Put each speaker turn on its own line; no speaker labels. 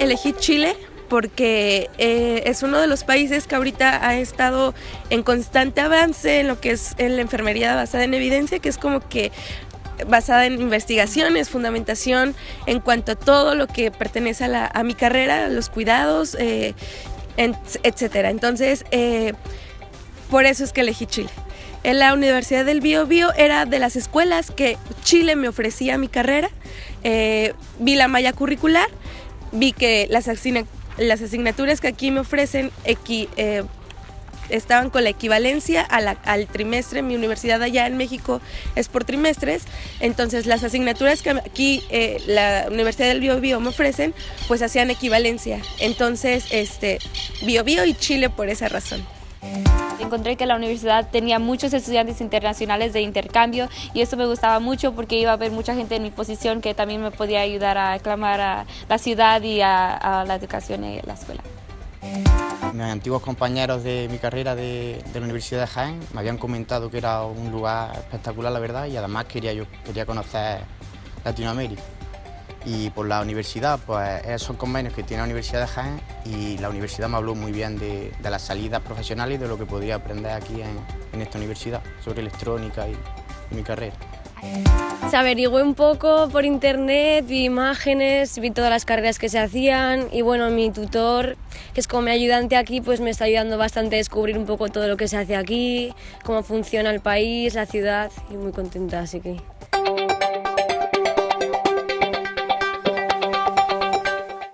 elegí Chile porque eh, es uno de los países que ahorita ha estado en constante avance en lo que es en la enfermería basada en evidencia, que es como que basada en investigaciones, fundamentación en cuanto a todo lo que pertenece a, mi carrera, los cuidados, eh, etcétera. Entonces, eh, por eso es que elegí Chile. En la Universidad del Bio Bio era de las escuelas que Chile me ofrecía mi carrera. vi la malla curricular, vi que las, las asignaturas que aquí me ofrecen eh, estaban con la equivalencia al trimestre. Mi universidad allá en México es por trimestres. Entonces las asignaturas que aquí eh, la Universidad del Bio Bio me ofrecen, pues hacían equivalencia. Entonces, este, Bio Bio y Chile por esa razón.
Encontré que la universidad tenía muchos estudiantes internacionales de intercambio y eso me gustaba mucho porque iba a haber mucha gente en mi posición que también me podía ayudar a aclamar a la ciudad y a, la educación en la escuela.
Mis antiguos compañeros de mi carrera de, la Universidad de Jaén me habían comentado que era un lugar espectacular, la verdad, y además quería, yo quería conocer Latinoamérica y por la universidad, pues esos convenios que tiene la Universidad de Jaén y la universidad me habló muy bien de, las salidas profesionales y de lo que podría aprender aquí en, esta universidad sobre electrónica y, mi carrera.
Se averigué un poco por internet, vi imágenes, vi todas las carreras que se hacían y bueno, mi tutor, que es como mi ayudante aquí, pues me está ayudando bastante a descubrir un poco todo lo que se hace aquí, cómo funciona el país, la ciudad y muy contenta, así que...